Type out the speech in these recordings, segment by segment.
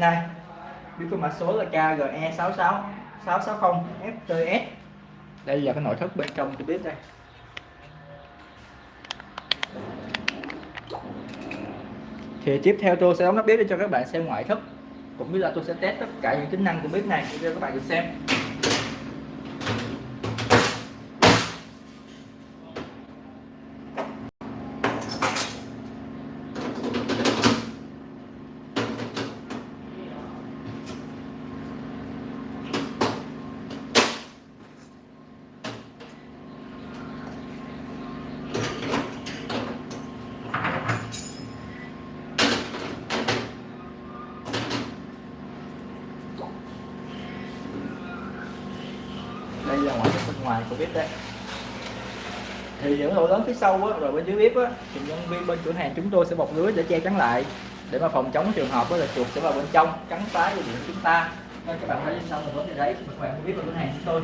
nay, bếp có mã số là KGE66 660 FTS đây là cái nội thất bên trong cái bếp đây. Thì tiếp theo tôi sẽ đóng nắp bếp để cho các bạn xem ngoại thất. Cũng như là tôi sẽ test tất cả những tính năng của bếp này để cho các bạn được xem. Đây là ngoại thất bên ngoài của bếp đây. Thì những lỗ lớn phía sau á, rồi bên dưới bếp á, thì nhân viên bên cửa hàng chúng tôi sẽ bọc lưới để che chắn lại. Để mà phòng chống trường hợp đó là chuột sẽ vào bên trong cắn phá dây điện chúng ta. Nên các bạn thấy bên sau là vấn đề đấy các bạn biết bên cửa hàng chúng tôi.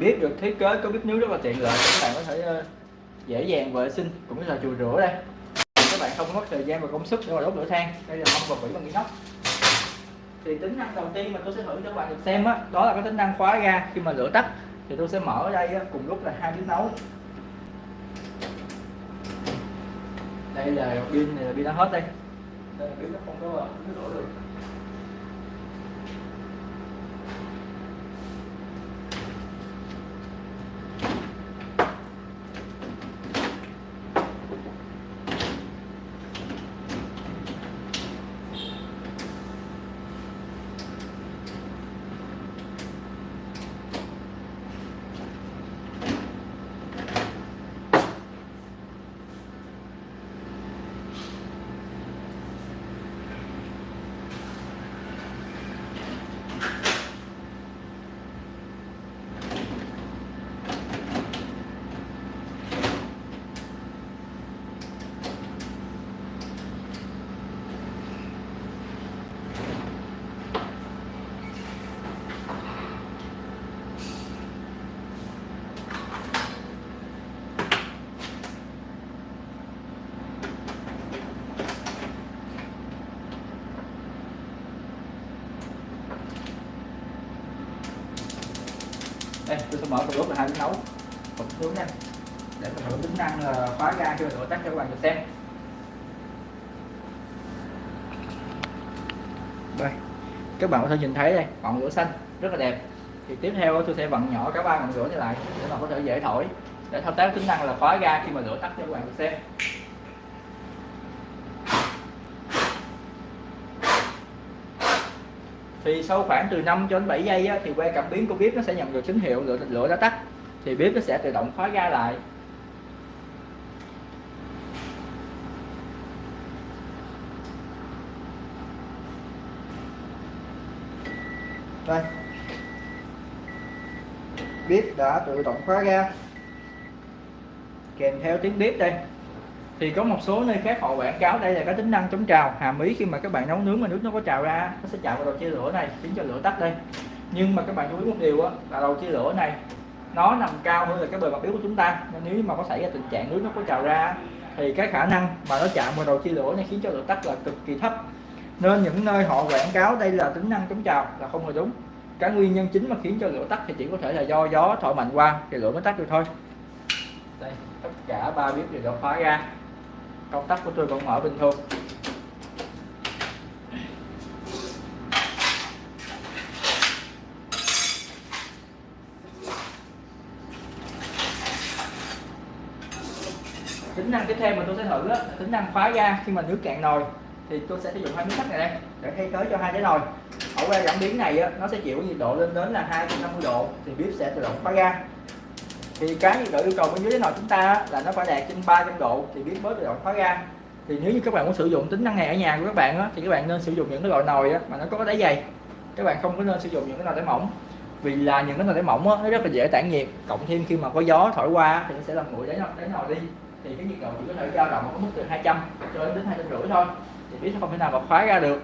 Bếp được thiết kế có bếp nướng rất là tiện lợi các bạn có thể ờ, dễ dàng vệ sinh cũng như là chùi rửa đây. Các bạn không mất thời gian và công sức để mà đốt lửa than. Đây là mâm và vỉ bằng inox. Thì tính năng đầu tiên mà tôi sẽ thử cho các bạn được xem đó, đó là cái tính năng khóa ga. Khi mà lửa tắt thì tôi sẽ mở ở đây cùng lúc là hai bếp nấu. Đây là pin này là pin đã hết đây. Đây là pin nó không có ờ, nó đổ được. Đây tôi sẽ mở cùng lúc là hai bếp nấu. Một nướng nha. Để mình thử tính năng là khóa ga khi mà lửa tắt cho các bạn được xem. Đây, các bạn có thể nhìn thấy đây, ngọn lửa xanh, rất là đẹp. Thì tiếp theo tôi sẽ vặn nhỏ cả ba ngọn lửa này lại để mà có thể dễ thổi. Để thao tác tính năng là khóa ga khi mà lửa tắt cho các bạn được xem. Thì sau khoảng từ 5 cho đến 7 giây á, thì que cảm biến của bếp nó sẽ nhận được tín hiệu lửa lửa đã tắt. Thì bếp nó sẽ tự động khóa ga lại. Đây. Bếp đã tự động khóa ga. Kèm theo tiếng bếp đây thì có một số nơi khác họ quảng cáo đây là cái tính năng chống trào. Hàm ý khi mà các bạn nấu nướng mà nước nó có trào ra, nó sẽ chạm vào đầu chia lửa này, khiến cho lửa tắt đây. Nhưng mà các bạn chú ý một điều á, là đầu chia lửa này, nó nằm cao hơn là cái bề mặt bếp của chúng ta. Nên nếu mà có xảy ra tình trạng nước nó có trào ra, thì cái khả năng mà nó chạm vào đầu chia lửa này khiến cho lửa tắt là cực kỳ thấp. Nên những nơi họ quảng cáo đây là tính năng chống trào là không hề đúng. Cái nguyên nhân chính mà khiến cho lửa tắt thì chỉ có thể là do gió thổi mạnh qua thì lửa mới tắt được thôi. Đây, tất cả ba bếp đều đã khóa ra công tắc của tôi vẫn mở bình thường. Tính năng tiếp theo mà tôi sẽ thử đó là tính năng khóa ga khi mà nước cạn nồi. Thì tôi sẽ sử dụng hai miếng sắt này đây để thay thế cho hai cái nồi. Ở que cảm biến này á, nó sẽ chịu nhiệt độ lên đến là 250 độ thì bếp sẽ tự động khóa ga thì cái nhiệt độ yêu cầu bên dưới cái nồi chúng ta là nó phải đạt trên 300 độ thì biết bớt tự động khóa ga thì nếu như các bạn muốn sử dụng tính năng này ở nhà của các bạn á, thì các bạn nên sử dụng những cái loại nồi á, mà nó có đáy dày. Các bạn không có nên sử dụng những cái nồi đáy mỏng. Vì là những cái nồi đáy mỏng á, nó rất là dễ tản nhiệt. Cộng thêm khi mà có gió thổi qua thì nó sẽ làm nguội đáy nồi, đáy nồi đi. Thì cái nhiệt độ chỉ có thể dao động ở mức từ 200 cho đến hai trăm rưỡi thôi. Thì biết nó không thể nào mà khóa ra được.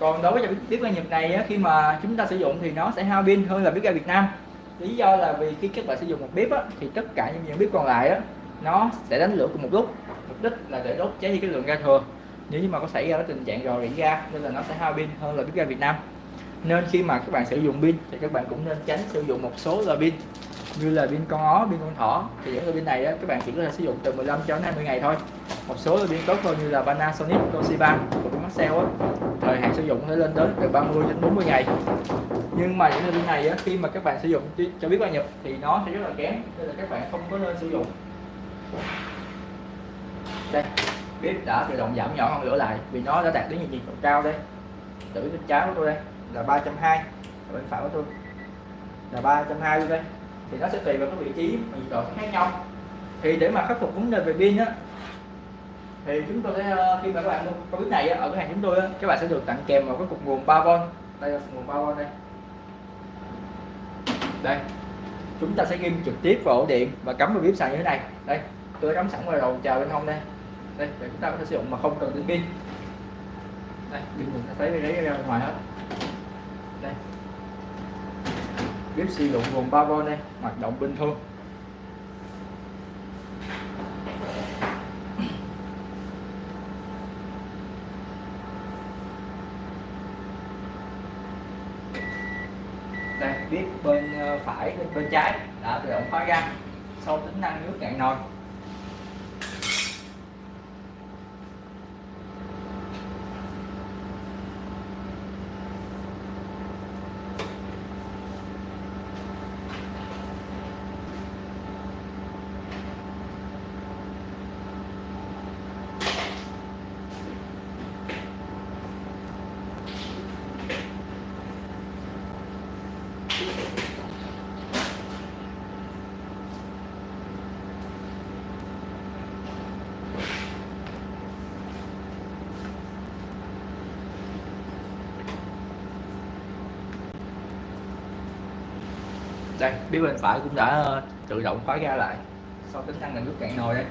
Còn đối với bếp ga Nhật này á, khi mà chúng ta sử dụng thì nó sẽ hao pin hơn là bếp ga Việt Nam lý do là vì khi các bạn sử dụng một bếp á, thì tất cả những những bếp còn lại á, nó sẽ đánh lửa cùng một lúc. Mục đích là để đốt cháy đi cái lượng ga thừa. Nếu như mà có xảy ra cái tình trạng rò rỉ ga nên là nó sẽ hao pin hơn là bếp ga Việt Nam. Nên khi mà các bạn sử dụng pin thì các bạn cũng nên tránh sử dụng một số loại pin như là pin con ó, pin con thỏ. Thì những loại pin này á, các bạn chỉ có thể sử dụng từ 15 cho đến 20 ngày thôi. Một số loại pin tốt hơn như là Panasonic, Toshiba của Maxell á sử dụng thể lên đến từ 30 đến 40 ngày. Nhưng mà những loại pin này á, khi mà các bạn sử dụng cho biết qua nhập thì nó sẽ rất là kém nên là các bạn không có nên sử dụng. Đây bếp đã tự động giảm nhỏ hơn lửa lại vì nó đã đạt đến nhiệt độ cao đây. Tử bên trái của tôi đây là 320 bên phải của tôi là 320 đây. Thì nó sẽ tùy vào cái vị trí mà nhiệt độ khác nhau. Thì để mà khắc phục vấn đề về pin á thì chúng tôi sẽ ờ, khi mà các bạn mua cái bếp này ở cửa hàng chúng tôi á, các bạn sẽ được tặng kèm một cái cục nguồn 3V đây là nguồn 3V đây. Đây. Chúng ta sẽ ghim trực tiếp vào ổ điện và cắm vào bếp sàn như thế này. Đây tôi đã cắm sẵn vào đầu chào bên hông đây. Đây để chúng ta có thể sử dụng mà không cần đến pin. Đây pin mình sẽ thấy lấy ra ngoài hết. Đây. Bếp sử dụng nguồn 3V đây hoạt động bình thường đây bếp bên ờ, phải bên, bên trái. Đã tự động khóa ra. Sau tính năng nước cạn nồi. Đây phía bên phải cũng đã ờ, tự động khóa ra lại. Sau tính năng là nước cạn nồi đây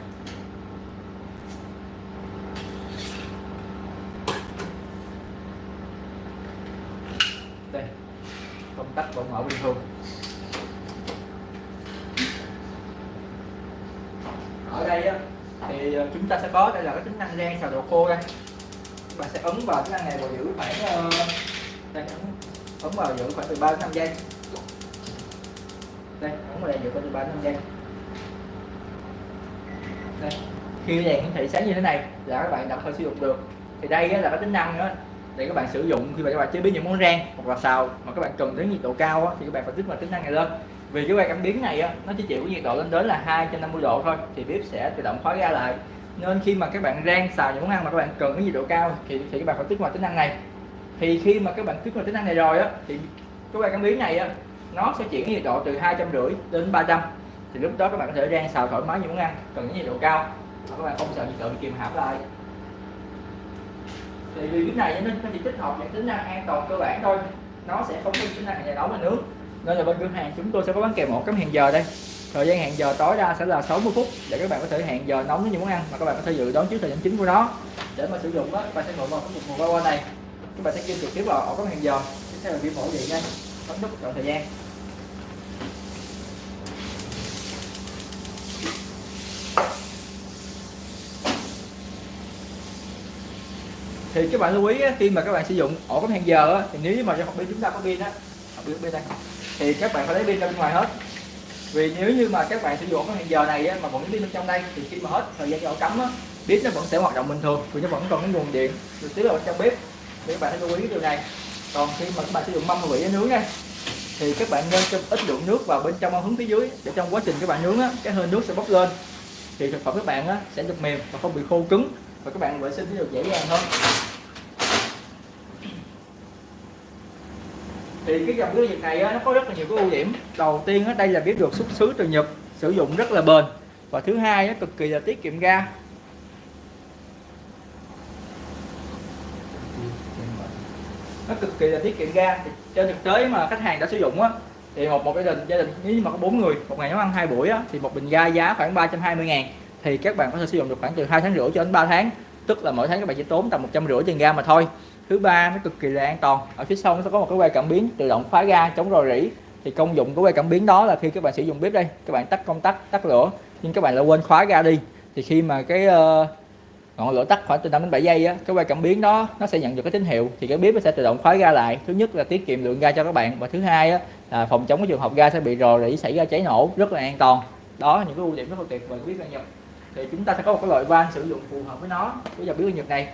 đây công tắc vẫn mở bình thường. Ở đây á, thì ờ, chúng ta sẽ có đây là cái tính năng rang xào đồ khô đây. Và sẽ ấn vào tính năng này và giữ khoảng ờ, đây ấn, ấn vào giữ khoảng từ 3 đến 5 giây đây vào đây giữ khoảng từ 3 đến 5 giây đây khi đèn hiển thị sáng như thế này là các bạn đặt thôi sử dụng được. Thì đây là cái tính năng đó để các bạn sử dụng khi mà các bạn chế biến những món rang hoặc là xào mà các bạn cần đến nhiệt độ cao á, thì các bạn phải tích vào tính năng này lên. Vì cái que cảm biến này á, nó chỉ chịu nhiệt độ lên đến là 250 độ thôi thì bếp sẽ tự động khóa ra lại. Nên khi mà các bạn rang xào những món ăn mà các bạn cần cái nhiệt độ cao thì thì các bạn phải kích hoạt tính năng này. Thì khi mà các bạn kích hoạt tính năng này rồi á thì cái que cảm biến này á nó sẽ chuyển nhiệt độ từ hai trăm rưỡi đến 300 thì lúc đó các bạn có thể rang xào thoải mái những món ăn, cần những nhiệt độ cao. Mà các bạn không sợ nhiệt độ bị kìm hãm lại. Thì vì cái này nên nó chỉ tích hợp những tính năng an toàn cơ bản thôi. Nó sẽ không có tính năng nhà nấu và nước. Nên là bên cửa hàng chúng tôi sẽ có bán kèm một cái hẹn giờ đây. Thời gian hẹn giờ tối đa sẽ là 60 phút để các bạn có thể hẹn giờ nóng với những món ăn mà các bạn có thể dự đoán trước thời gian chính của nó. Để mà sử dụng đó các bạn sẽ ngồi vào cái mục nguồn qua này. Các bạn sẽ kim trực tiếp vào ổ cắm hẹn giờ. Tiếp theo là vi mẫu điện đây bấm nút chọn thời gian. Thì các bạn lưu ý khi mà các bạn sử dụng ổ cắm hẹn giờ thì nếu mà trong pin chúng ta có pin á pin đây. Thì các bạn phải lấy pin ra bên ngoài hết. Vì nếu như mà các bạn sử dụng cái hẹn giờ này á, mà vẫn pin bên trong đây thì khi mà hết thời gian cho ổ cắm á, bếp nó vẫn sẽ hoạt động bình thường vì nó vẫn còn cái nguồn điện được tiếp vào trong bếp. Thì các bạn hãy lưu ý cái điều này còn khi mà các bạn sử dụng mâm vị nướng nha thì các bạn nên cho ít lượng nước vào bên trong hướng phía dưới để trong quá trình các bạn nướng á, cái hơi nước sẽ bốc lên. Thì thực phẩm các bạn á, sẽ được mềm và không bị khô cứng và các bạn vệ sinh sẽ được dễ dàng hơn. Thì cái dòng cái Nhật này á, nó có rất là nhiều cái ưu điểm. Đầu tiên á, đây là biết được xuất xứ từ Nhật sử dụng rất là bền. Và thứ hai á, cực kỳ là tiết kiệm ga. Nó cực kỳ là tiết kiệm ga. Thì trên thực tế mà khách hàng đã sử dụng á thì một một gia đình gia đình nếu như mà có bốn người một ngày nấu ăn hai buổi á, thì một bình ga giá khoảng 320 ngàn. Thì các bạn có thể sử dụng được khoảng từ hai tháng rưỡi cho đến 3 tháng. Tức là mỗi tháng các bạn chỉ tốn tầm 150 tiền ga mà thôi. Thứ ba nó cực kỳ là an toàn. Ở phía sau nó sẽ có một cái quay cảm biến tự động khóa ga chống rò rỉ. Thì công dụng của quay cảm biến đó là khi các bạn sử dụng bếp đây các bạn tắt công tắc tắt lửa nhưng các bạn lại quên khóa ga đi. Thì khi mà cái uh, ngọn lửa tắt khoảng từ 5 đến 7 giây á cái quay cảm biến đó nó sẽ nhận được cái tín hiệu. Thì cái bếp nó sẽ tự động khóa ga lại. Thứ nhất là tiết kiệm lượng ga cho các bạn. Và thứ hai á, là phòng chống cái trường hợp ga sẽ bị rò rỉ xảy ra cháy nổ rất là an toàn. Đó những cái ưu điểm rất là tuyệt vời của bếp ga Nhật. Thì chúng ta sẽ có một cái loại van sử dụng phù hợp với nó với dòng bếp ga Nhật này.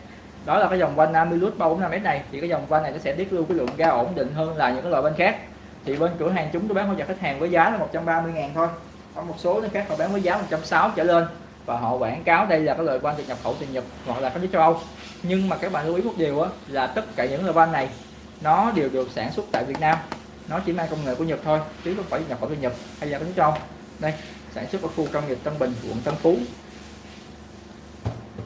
Đó là cái dòng van Amilus 345S này. Thì cái dòng van này nó sẽ tiết lưu cái lượng ga ổn định hơn là những cái loại van khác. Thì bên cửa hàng chúng tôi bán hỗ trợ khách hàng với giá là 130 ngàn thôi. Có một số nó khác họ bán với giá 160 trở lên và họ quảng cáo đây là cái loại van được nhập khẩu từ Nhật hoặc là các nước châu Âu. Nhưng mà các bạn lưu ý một điều á, là tất cả những loại van này nó đều được sản xuất tại Việt Nam. Nó chỉ mang công nghệ của Nhật thôi chứ không phải nhập khẩu từ Nhật hay là các nước châu Âu. Đây sản xuất ở khu công nghiệp Tân Bình quận Tân Phú.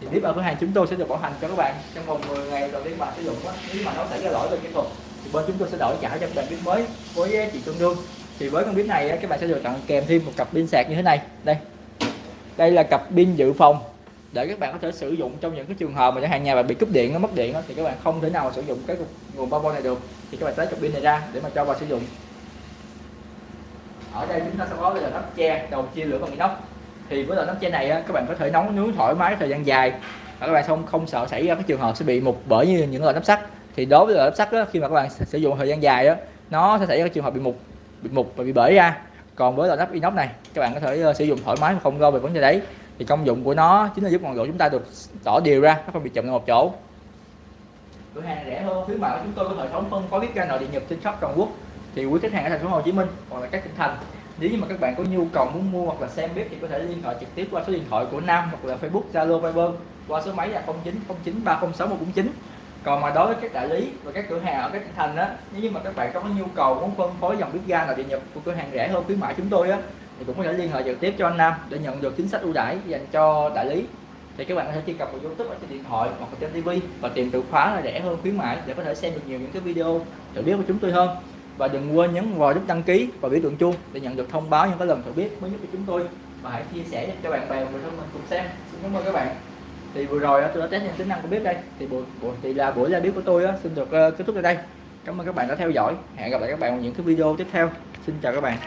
Thì bếp ở cửa hàng chúng tôi sẽ được bảo hành cho các bạn trong vòng 10 ngày đầu tiên bạn sử dụng á. Nếu mà nó xảy ra lỗi về kỹ thuật thì bên chúng tôi sẽ đổi trả cho các bạn bếp mới với giá trị tương đương. Thì với con bếp này các bạn sẽ được tặng kèm thêm một cặp pin sạc như thế này. Đây đây là cặp pin dự phòng. Để các bạn có thể sử dụng trong những cái trường hợp mà chẳng hạn nhà bạn bị cúp điện nó mất điện đó, thì các bạn không thể nào mà sử dụng cái nguồn 3V này được. Thì các bạn lấy cặp pin này ra để mà cho vào sử dụng. Ở đây chúng ta sẽ có là nắp che đầu chia lửa bằng inox. Thì với loại nắp che này các bạn có thể nấu nướng thoải mái thời gian dài. Và các bạn không không sợ xảy ra cái trường hợp sẽ bị mục bởi như những loại nắp sắt. Thì đối với loại nắp sắt đó, khi mà các bạn sử dụng thời gian dài đó, nó sẽ xảy ra cái trường hợp bị mục bị mục và bị bể ra còn với loại nắp inox này, các bạn có thể ờ, sử dụng thoải mái mà không lo về vấn đề đấy. Thì công dụng của nó chính là giúp ngọn lửa chúng ta được tỏ đều ra, nó không bị chậm ở một chỗ. Cửa hàng rẻ hơn khuyến mại của chúng tôi có hệ thống phân phối bếp ga nội địa nhập trên khắp toàn quốc. Thì quý khách hàng ở thành phố Hồ Chí Minh hoặc là các tỉnh thành, nếu như mà các bạn có nhu cầu muốn mua hoặc là xem bếp thì có thể liên hệ trực tiếp qua số điện thoại của Nam hoặc là Facebook, Zalo, Viber qua số máy là 0909 306 149 còn mà đối với các đại lý và các cửa hàng ở các tỉnh thành á, nếu như mà các bạn có nhu cầu muốn phân phối dòng bếp ga nào địa nhập của cửa hàng rẻ hơn khuyến mãi chúng tôi á, thì cũng có thể liên hệ trực tiếp cho anh Nam để nhận được chính sách ưu đãi dành cho đại lý. Thì các bạn có thể truy cập vào YouTube ở trên điện thoại hoặc trên TV và tìm từ khóa là rẻ hơn khuyến mãi để có thể xem được nhiều những cái video thử biết của chúng tôi hơn. Và đừng quên nhấn vào nút đăng ký và biểu tượng chuông để nhận được thông báo những cái lần thử biết mới nhất của chúng tôi. Và hãy chia sẻ cho bạn bè và người thân mình cùng xem. Xin cảm ơn các bạn thì vừa rồi tôi đã test những tính năng của bếp đây. Thì buổi, buổi thì là buổi ra bếp của tôi xin được ờ, kết thúc ở đây. Cảm ơn các bạn đã theo dõi. Hẹn gặp lại các bạn ở những cái video tiếp theo. Xin chào các bạn.